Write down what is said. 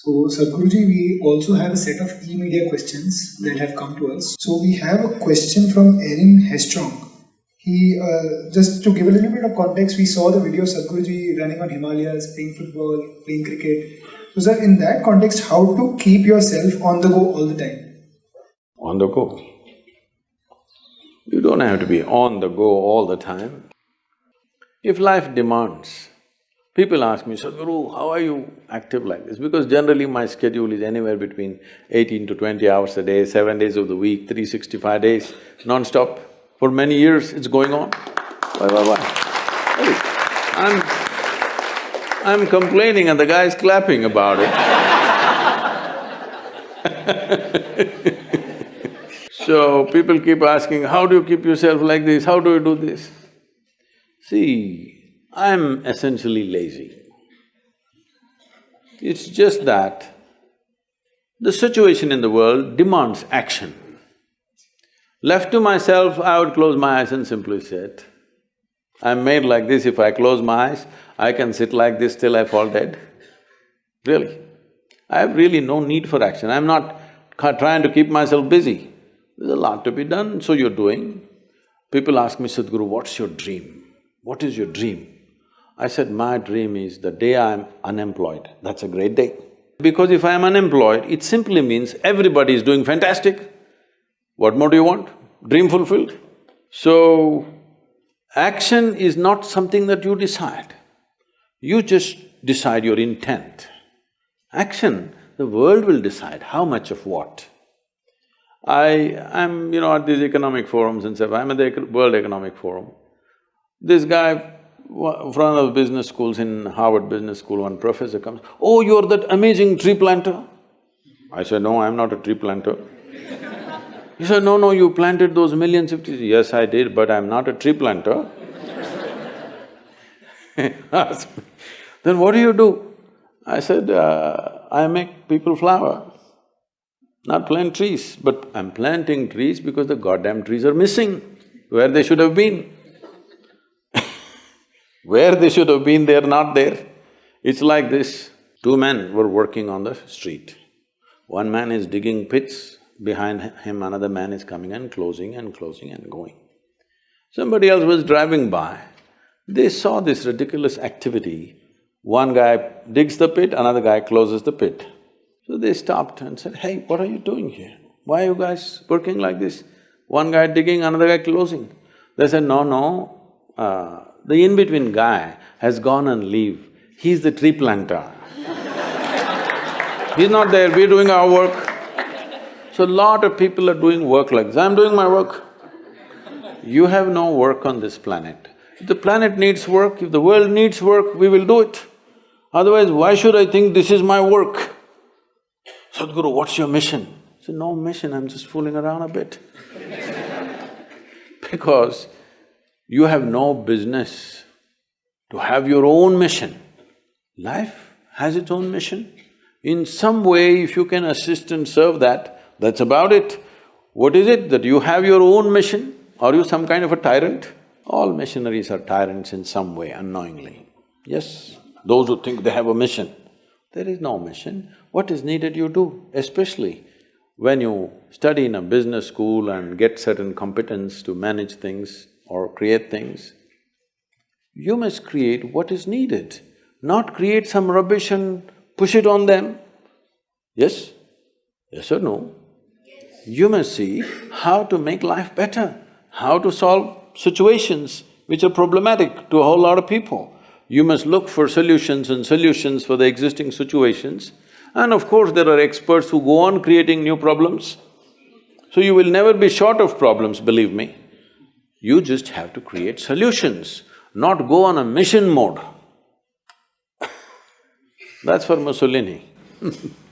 So, Sadhguruji, we also have a set of e-media questions that have come to us. So, we have a question from Erin Hestrong. He, uh, just to give a little bit of context, we saw the video of Sadhguruji running on Himalayas, playing football, playing cricket. So, sir, in that context, how to keep yourself on the go all the time? On the go. You don't have to be on the go all the time. If life demands, people ask me, Sadhguru, how are you active like this? Because generally my schedule is anywhere between eighteen to twenty hours a day, seven days of the week, 365 days, non-stop. For many years it's going on. Why, why, why? I'm… I'm complaining and the guy's clapping about it So people keep asking, how do you keep yourself like this, how do you do this? See, I'm essentially lazy. It's just that the situation in the world demands action. Left to myself, I would close my eyes and simply sit. I'm made like this, if I close my eyes, I can sit like this till I fall dead. Really. I have really no need for action, I'm not trying to keep myself busy. There's a lot to be done, so you're doing. People ask me, Sadhguru, what's your dream? What is your dream? I said, my dream is the day I'm unemployed, that's a great day. Because if I'm unemployed, it simply means everybody is doing fantastic. What more do you want? Dream fulfilled? So, action is not something that you decide. You just decide your intent. Action, the world will decide how much of what. I… I'm, you know, at these economic forums and stuff, I'm at the World Economic Forum. This guy, front of business schools in Harvard Business School, one professor comes, oh, you're that amazing tree planter? I said, no, I'm not a tree planter. he said, no, no, you planted those millions of trees. Yes, I did, but I'm not a tree planter. then what do you do? I said, uh, I make people flower not plant trees, but I'm planting trees because the goddamn trees are missing where they should have been. Where they should have been, they're not there. It's like this, two men were working on the street. One man is digging pits, behind him another man is coming and closing and closing and going. Somebody else was driving by, they saw this ridiculous activity. One guy digs the pit, another guy closes the pit. So they stopped and said, hey, what are you doing here? Why are you guys working like this? One guy digging, another guy closing. They said, no, no, uh, the in-between guy has gone and leave. He's the tree planter. He's not there, we're doing our work. So a lot of people are doing work like this, I'm doing my work. You have no work on this planet. If the planet needs work, if the world needs work, we will do it. Otherwise, why should I think this is my work? Sadhguru, what's your mission? I said, no mission, I'm just fooling around a bit because you have no business to have your own mission. Life has its own mission. In some way, if you can assist and serve that, that's about it. What is it that you have your own mission? Are you some kind of a tyrant? All missionaries are tyrants in some way, unknowingly. Yes, those who think they have a mission. There is no mission. What is needed you do, especially when you study in a business school and get certain competence to manage things or create things, you must create what is needed, not create some rubbish and push it on them. Yes? Yes or no? You must see how to make life better, how to solve situations which are problematic to a whole lot of people. You must look for solutions and solutions for the existing situations and of course, there are experts who go on creating new problems. So you will never be short of problems, believe me. You just have to create solutions, not go on a mission mode. That's for Mussolini